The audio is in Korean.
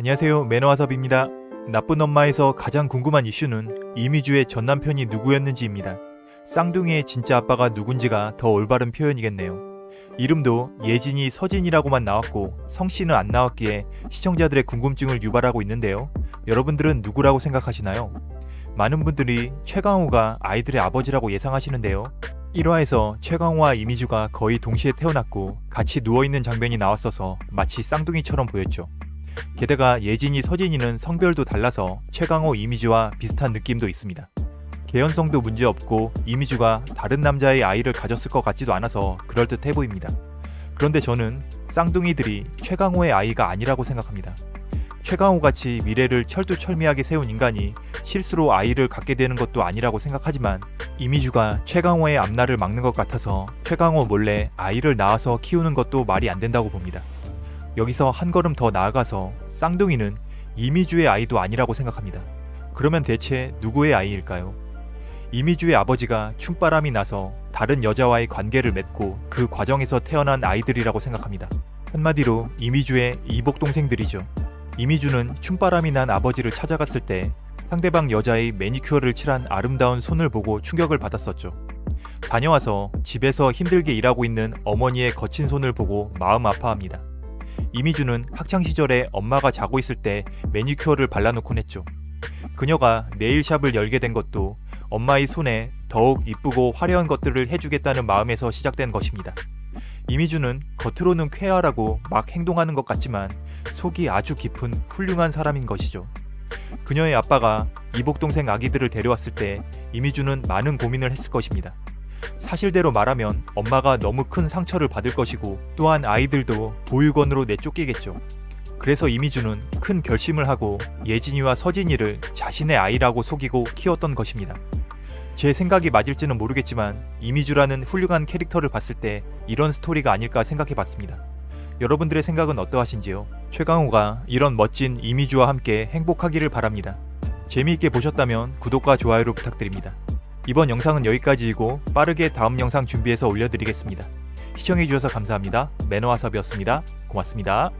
안녕하세요 매너와섭입니다. 나쁜 엄마에서 가장 궁금한 이슈는 이미주의 전 남편이 누구였는지입니다. 쌍둥이의 진짜 아빠가 누군지가 더 올바른 표현이겠네요. 이름도 예진이 서진이라고만 나왔고 성씨는 안 나왔기에 시청자들의 궁금증을 유발하고 있는데요. 여러분들은 누구라고 생각하시나요? 많은 분들이 최강호가 아이들의 아버지라고 예상하시는데요. 1화에서 최강호와 이미주가 거의 동시에 태어났고 같이 누워있는 장면이 나왔어서 마치 쌍둥이처럼 보였죠. 게다가 예진이 서진이는 성별도 달라서 최강호 이미주와 비슷한 느낌도 있습니다. 개연성도 문제없고 이미주가 다른 남자의 아이를 가졌을 것 같지도 않아서 그럴듯해 보입니다. 그런데 저는 쌍둥이들이 최강호의 아이가 아니라고 생각합니다. 최강호같이 미래를 철두철미하게 세운 인간이 실수로 아이를 갖게 되는 것도 아니라고 생각하지만 이미주가 최강호의 앞날을 막는 것 같아서 최강호 몰래 아이를 낳아서 키우는 것도 말이 안 된다고 봅니다. 여기서 한 걸음 더 나아가서 쌍둥이는 이미주의 아이도 아니라고 생각합니다. 그러면 대체 누구의 아이일까요? 이미주의 아버지가 춤바람이 나서 다른 여자와의 관계를 맺고 그 과정에서 태어난 아이들이라고 생각합니다. 한마디로 이미주의 이복 동생들이죠. 이미주는 춤바람이 난 아버지를 찾아갔을 때 상대방 여자의 매니큐어를 칠한 아름다운 손을 보고 충격을 받았었죠. 다녀와서 집에서 힘들게 일하고 있는 어머니의 거친 손을 보고 마음 아파합니다. 이미주는 학창시절에 엄마가 자고 있을 때 매니큐어를 발라놓곤 했죠. 그녀가 네일샵을 열게 된 것도 엄마의 손에 더욱 이쁘고 화려한 것들을 해주겠다는 마음에서 시작된 것입니다. 이미주는 겉으로는 쾌활하고 막 행동하는 것 같지만 속이 아주 깊은 훌륭한 사람인 것이죠. 그녀의 아빠가 이복동생 아기들을 데려왔을 때 이미주는 많은 고민을 했을 것입니다. 사실대로 말하면 엄마가 너무 큰 상처를 받을 것이고 또한 아이들도 보육원으로 내쫓기겠죠. 그래서 이미주는 큰 결심을 하고 예진이와 서진이를 자신의 아이라고 속이고 키웠던 것입니다. 제 생각이 맞을지는 모르겠지만 이미주라는 훌륭한 캐릭터를 봤을 때 이런 스토리가 아닐까 생각해 봤습니다. 여러분들의 생각은 어떠하신지요? 최강호가 이런 멋진 이미주와 함께 행복하기를 바랍니다. 재미있게 보셨다면 구독과 좋아요를 부탁드립니다. 이번 영상은 여기까지이고 빠르게 다음 영상 준비해서 올려드리겠습니다. 시청해주셔서 감사합니다. 매너와섭이었습니다. 고맙습니다.